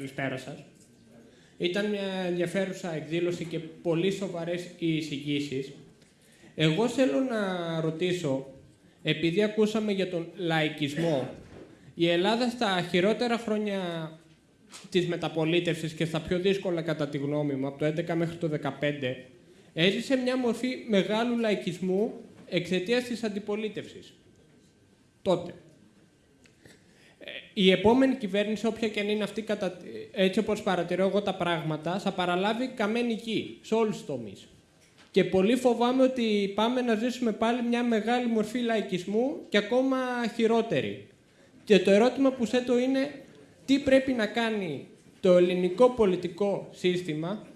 Καλησπέρα σας. Ήταν μια ενδιαφέρουσα εκδήλωση και πολύ σοβαρές οι εισηγήσεις. Εγώ θέλω να ρωτήσω, επειδή ακούσαμε για τον λαϊκισμό, η Ελλάδα στα χειρότερα χρόνια της μεταπολίτευσης και στα πιο δύσκολα κατά τη γνώμη μου, από το 11 μέχρι το 15, έζησε μια μορφή μεγάλου λαϊκισμού εξαιτίας της αντιπολίτευσης. Τότε. Ε, η επόμενη κυβέρνηση, όποια και αν είναι αυτή, κατα... έτσι όπως παρατηρώ εγώ τα πράγματα, θα παραλάβει καμένη γη σε όλους τους τομείς. Και πολύ φοβάμαι ότι πάμε να ζήσουμε πάλι μια μεγάλη μορφή λαϊκισμού και ακόμα χειρότερη. Και το ερώτημα που θέτω είναι τι πρέπει να κάνει το ελληνικό πολιτικό σύστημα,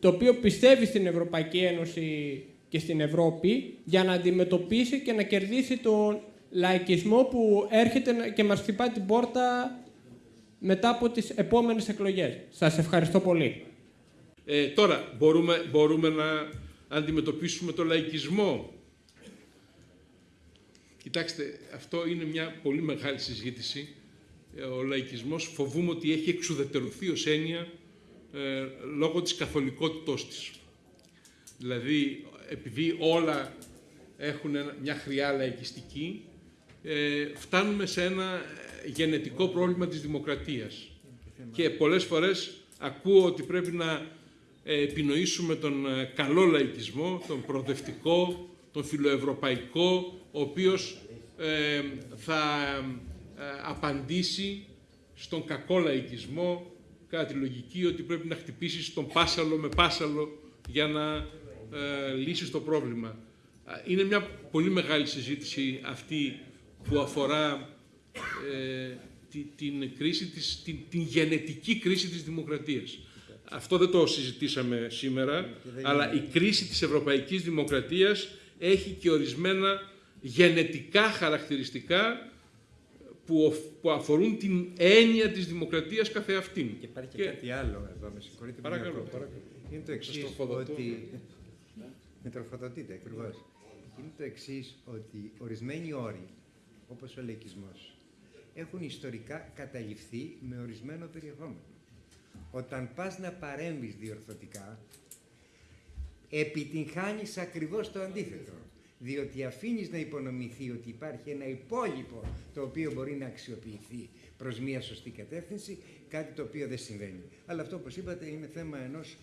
το οποίο πιστεύει στην Ευρωπαϊκή Ένωση και στην Ευρώπη, για να αντιμετωπίσει και να κερδίσει τον λαϊκισμό που έρχεται και μας χτυπά την πόρτα μετά από τις επόμενες εκλογές. Σας ευχαριστώ πολύ. Ε, τώρα, μπορούμε, μπορούμε να αντιμετωπίσουμε το λαϊκισμό. Κοιτάξτε, αυτό είναι μια πολύ μεγάλη συζήτηση. Ε, ο λαϊκισμός φοβούμαι ότι έχει εξουδετερωθεί ως έννοια ε, λόγω της καθολικότητός της. Δηλαδή, επειδή όλα έχουν μια χρειά λαϊκιστική, ε, φτάνουμε σε ένα γενετικό πρόβλημα της δημοκρατίας. Και πολλές φορές ακούω ότι πρέπει να επινοήσουμε τον ε, καλό λαϊκισμό, τον προοδευτικό, τον φιλοευρωπαϊκό, ο οποίος ε, θα ε, απαντήσει στον κακό λαϊκισμό κατά τη λογική ότι πρέπει να χτυπήσεις στον πάσαλο με πάσαλο για να ε, λύσεις το πρόβλημα. Είναι μια πολύ μεγάλη συζήτηση αυτή που αφορά την, κρίση της, την, την γενετική κρίση της δημοκρατίας. Αυτό δεν το συζητήσαμε σήμερα, αλλά η κρίση της ευρωπαϊκής δημοκρατίας έχει και ορισμένα γενετικά χαρακτηριστικά που, που αφορούν την έννοια της δημοκρατίας καθεαυτήν. Και υπάρχει και, κάτι άλλο εδώ, με συγχωρείτε. Παρακαλώ, παρακαλώ. Είναι το εξής ότι... με τροφοδοτείτε, ακριβώς. Είναι το εξής ότι ορισμένοι όροι, όπως ο λαϊκισμός, έχουν ιστορικά καταληφθεί με ορισμένο περιεχόμενο. Όταν πας να παρέμβεις διορθωτικά, επιτυγχάνεις ακριβώς το αντίθετο. Διότι αφήνεις να υπονομηθεί ότι υπάρχει ένα υπόλοιπο το οποίο μπορεί να αξιοποιηθεί προς μια σωστή κατεύθυνση, κάτι το οποίο δεν συμβαίνει. Αλλά αυτό, όπως είπατε, είναι θέμα ενός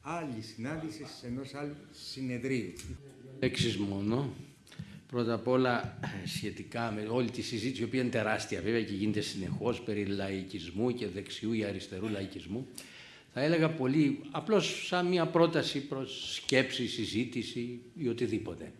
άλλης συνάντησης, ενός άλλου συνεδρίου. Έξις μόνο. Πρώτα απ' όλα σχετικά με όλη τη συζήτηση, η οποία είναι τεράστια βέβαια και γίνεται συνεχώς περί λαϊκισμού και δεξιού ή αριστερού λαϊκισμού, θα έλεγα πολύ απλώς σαν μια πρόταση προς σκέψη, συζήτηση ή οτιδήποτε.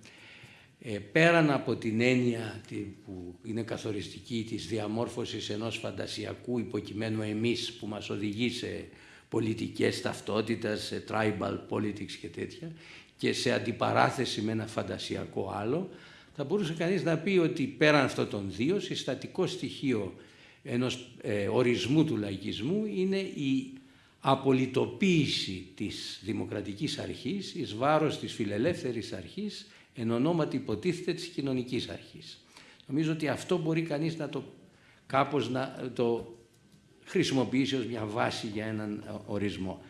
Ε, πέραν από την έννοια που είναι καθοριστική της διαμόρφωσης ενός φαντασιακού υποκειμένου εμείς που μας οδηγεί σε πολιτικές ταυτότητες, σε tribal politics και τέτοια και σε αντιπαράθεση με ένα φαντασιακό άλλο, θα μπορούσε κανείς να πει ότι πέραν αυτών των δύο, συστατικό στοιχείο ενός ε, ορισμού του λαϊκισμού είναι η απολυτοποίηση της δημοκρατικής αρχής εις βάρος της φιλελεύθερης αρχής εν ονόματι υποτίθεται της κοινωνικής αρχής. Νομίζω ότι αυτό μπορεί κανείς να το κάπως να το χρησιμοποιήσει ως μια βάση για έναν ορισμό.